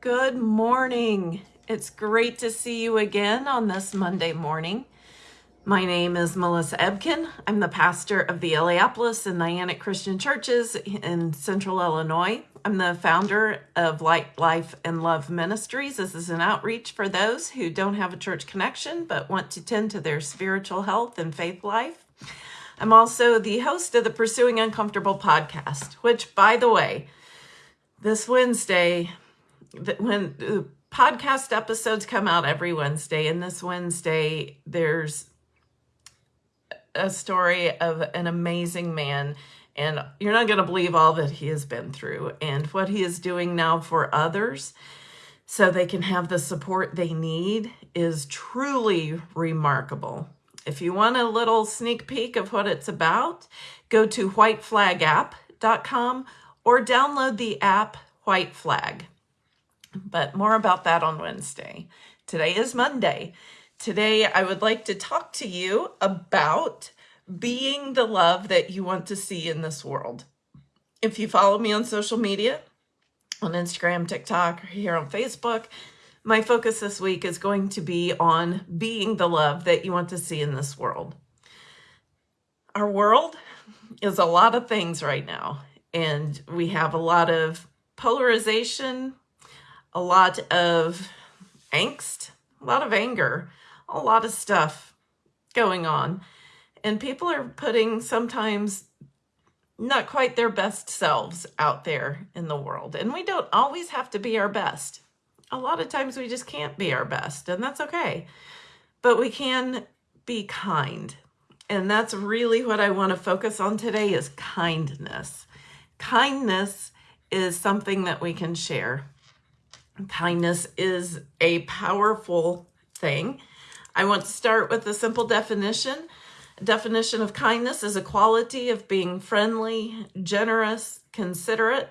Good morning. It's great to see you again on this Monday morning. My name is Melissa Ebken. I'm the pastor of the Illiopolis and Niantic Christian Churches in Central Illinois. I'm the founder of Light, Life, and Love Ministries. This is an outreach for those who don't have a church connection but want to tend to their spiritual health and faith life. I'm also the host of the Pursuing Uncomfortable podcast, which, by the way, this Wednesday, when the podcast episodes come out every Wednesday, and this Wednesday, there's a story of an amazing man. And you're not going to believe all that he has been through and what he is doing now for others so they can have the support they need is truly remarkable. If you want a little sneak peek of what it's about, go to whiteflagapp.com or download the app White Flag. But more about that on Wednesday. Today is Monday. Today, I would like to talk to you about being the love that you want to see in this world. If you follow me on social media, on Instagram, TikTok, or here on Facebook, my focus this week is going to be on being the love that you want to see in this world. Our world is a lot of things right now, and we have a lot of polarization, a lot of angst, a lot of anger, a lot of stuff going on. And people are putting sometimes not quite their best selves out there in the world. And we don't always have to be our best. A lot of times we just can't be our best, and that's okay. But we can be kind. And that's really what I want to focus on today is kindness. Kindness is something that we can share. Kindness is a powerful thing. I want to start with a simple definition. Definition of kindness is a quality of being friendly, generous, considerate.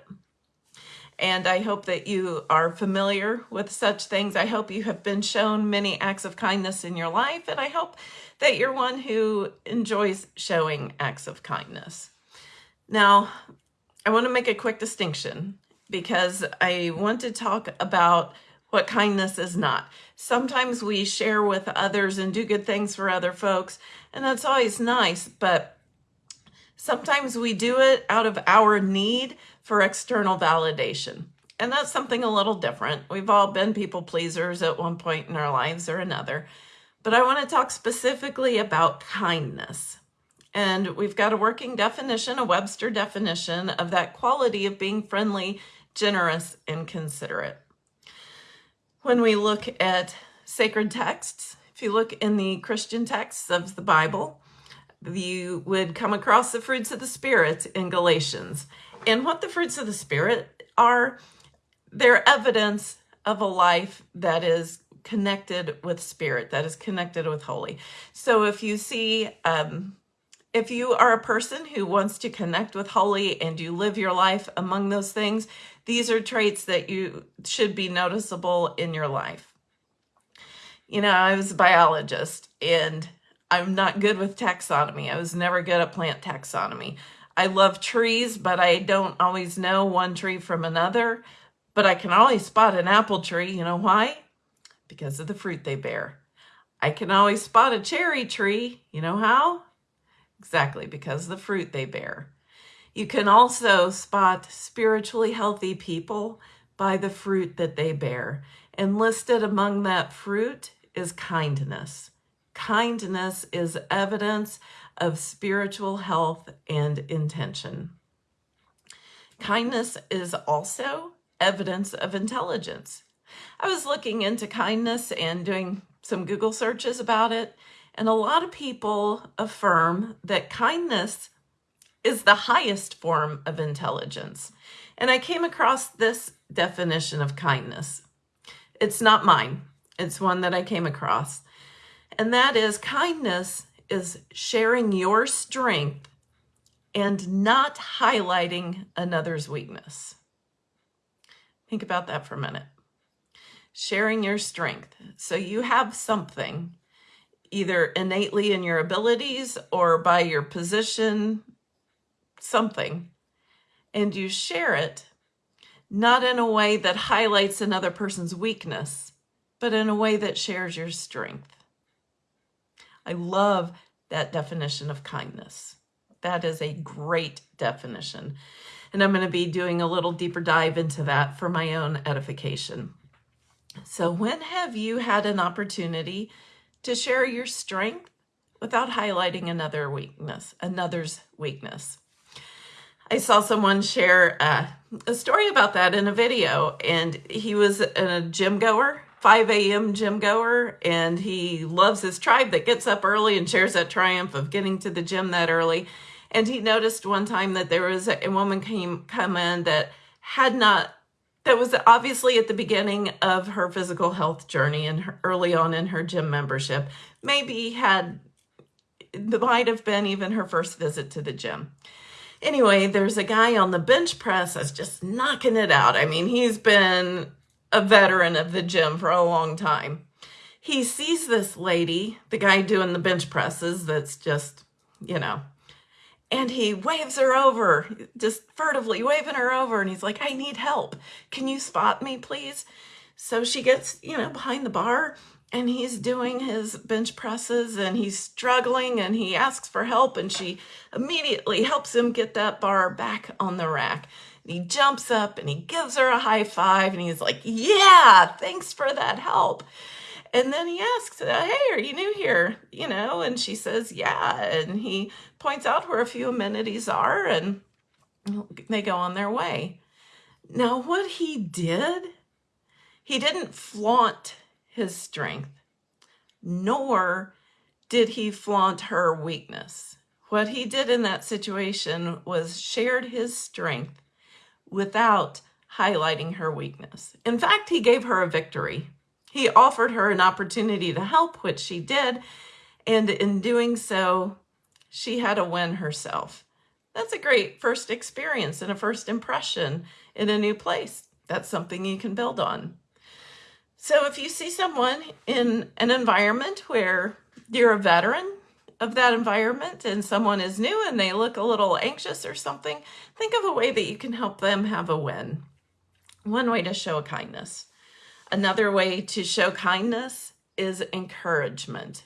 And I hope that you are familiar with such things. I hope you have been shown many acts of kindness in your life, and I hope that you're one who enjoys showing acts of kindness. Now, I want to make a quick distinction because I want to talk about what kindness is not. Sometimes we share with others and do good things for other folks, and that's always nice, but sometimes we do it out of our need for external validation. And that's something a little different. We've all been people pleasers at one point in our lives or another. But I want to talk specifically about kindness. And we've got a working definition, a Webster definition of that quality of being friendly, generous, and considerate. When we look at sacred texts, if you look in the Christian texts of the Bible, you would come across the fruits of the Spirit in Galatians. And what the fruits of the Spirit are, they're evidence of a life that is connected with spirit, that is connected with holy. So if you see um, if you are a person who wants to connect with holy and you live your life among those things, these are traits that you should be noticeable in your life. You know, I was a biologist and I'm not good with taxonomy. I was never good at plant taxonomy. I love trees, but I don't always know one tree from another. But I can always spot an apple tree. You know why? Because of the fruit they bear. I can always spot a cherry tree. You know how? Exactly, because the fruit they bear. You can also spot spiritually healthy people by the fruit that they bear. And listed among that fruit is kindness. Kindness is evidence of spiritual health and intention. Kindness is also evidence of intelligence. I was looking into kindness and doing some Google searches about it, and a lot of people affirm that kindness is the highest form of intelligence. And I came across this definition of kindness. It's not mine, it's one that I came across. And that is kindness is sharing your strength and not highlighting another's weakness. Think about that for a minute. Sharing your strength. So you have something either innately in your abilities or by your position, something, and you share it, not in a way that highlights another person's weakness, but in a way that shares your strength. I love that definition of kindness. That is a great definition. And I'm going to be doing a little deeper dive into that for my own edification. So, when have you had an opportunity to share your strength without highlighting another weakness, another's weakness? I saw someone share uh, a story about that in a video, and he was a gym goer, 5 a.m. gym goer, and he loves his tribe that gets up early and shares that triumph of getting to the gym that early. And he noticed one time that there was a woman came come in that had not that was obviously at the beginning of her physical health journey and her, early on in her gym membership. Maybe had might have been even her first visit to the gym. Anyway, there's a guy on the bench press that's just knocking it out. I mean, he's been a veteran of the gym for a long time. He sees this lady, the guy doing the bench presses, that's just, you know, and he waves her over, just furtively waving her over. And he's like, I need help. Can you spot me, please? So she gets, you know, behind the bar and he's doing his bench presses and he's struggling and he asks for help and she immediately helps him get that bar back on the rack. And he jumps up and he gives her a high five and he's like, yeah, thanks for that help. And then he asks, uh, hey, are you new here? You know, and she says, yeah. And he points out where a few amenities are and they go on their way. Now, what he did, he didn't flaunt his strength, nor did he flaunt her weakness. What he did in that situation was shared his strength without highlighting her weakness. In fact, he gave her a victory. He offered her an opportunity to help, which she did, and in doing so, she had a win herself. That's a great first experience and a first impression in a new place. That's something you can build on. So if you see someone in an environment where you're a veteran of that environment and someone is new and they look a little anxious or something, think of a way that you can help them have a win. One way to show a kindness. Another way to show kindness is encouragement.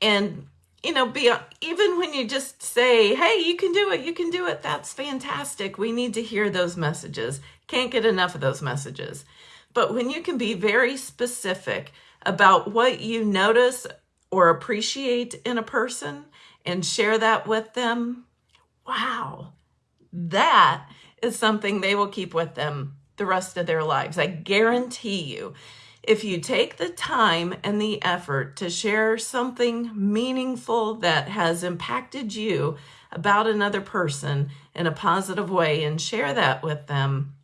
And you know, be even when you just say, "Hey, you can do it. You can do it." That's fantastic. We need to hear those messages. Can't get enough of those messages. But when you can be very specific about what you notice or appreciate in a person and share that with them, wow, that is something they will keep with them the rest of their lives. I guarantee you, if you take the time and the effort to share something meaningful that has impacted you about another person in a positive way and share that with them,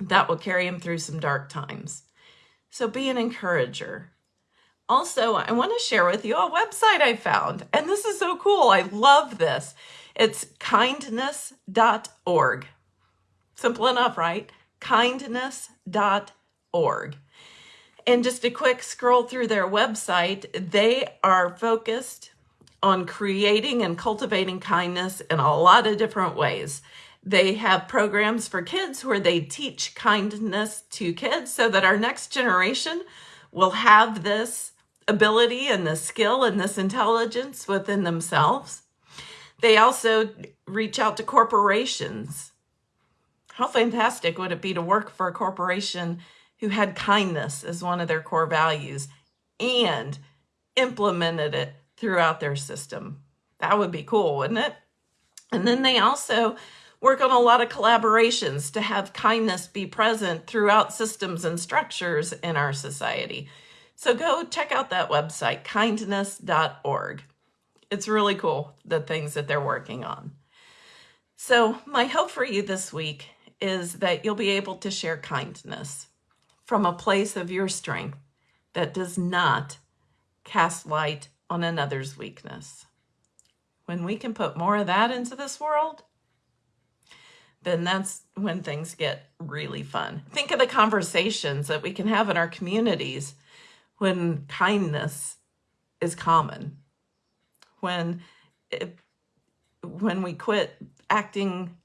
that will carry him through some dark times. So be an encourager. Also, I want to share with you a website I found, and this is so cool. I love this. It's kindness.org. Simple enough, right? Kindness.org. And just a quick scroll through their website, they are focused on creating and cultivating kindness in a lot of different ways. They have programs for kids where they teach kindness to kids so that our next generation will have this ability and this skill and this intelligence within themselves. They also reach out to corporations. How fantastic would it be to work for a corporation who had kindness as one of their core values and implemented it throughout their system? That would be cool, wouldn't it? And then they also work on a lot of collaborations to have kindness be present throughout systems and structures in our society. So go check out that website, kindness.org. It's really cool, the things that they're working on. So my hope for you this week is that you'll be able to share kindness from a place of your strength that does not cast light on another's weakness. When we can put more of that into this world, then that's when things get really fun. Think of the conversations that we can have in our communities when kindness is common. When it, when we quit acting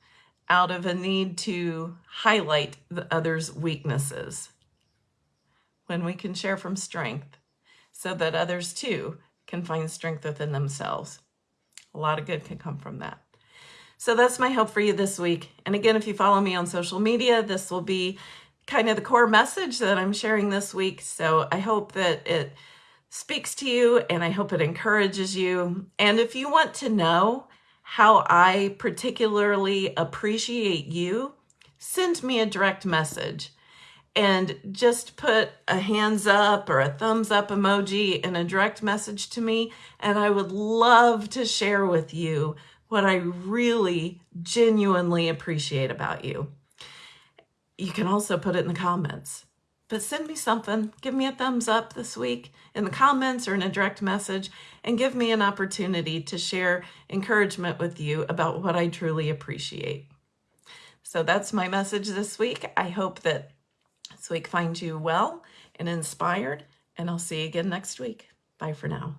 out of a need to highlight the other's weaknesses when we can share from strength so that others too can find strength within themselves. A lot of good can come from that. So that's my hope for you this week. And again, if you follow me on social media, this will be kind of the core message that I'm sharing this week. So I hope that it speaks to you and I hope it encourages you. And if you want to know how I particularly appreciate you, send me a direct message and just put a hands up or a thumbs up emoji in a direct message to me. And I would love to share with you what I really genuinely appreciate about you. You can also put it in the comments, but send me something. Give me a thumbs up this week in the comments or in a direct message and give me an opportunity to share encouragement with you about what I truly appreciate. So that's my message this week. I hope that this week finds you well and inspired, and I'll see you again next week. Bye for now.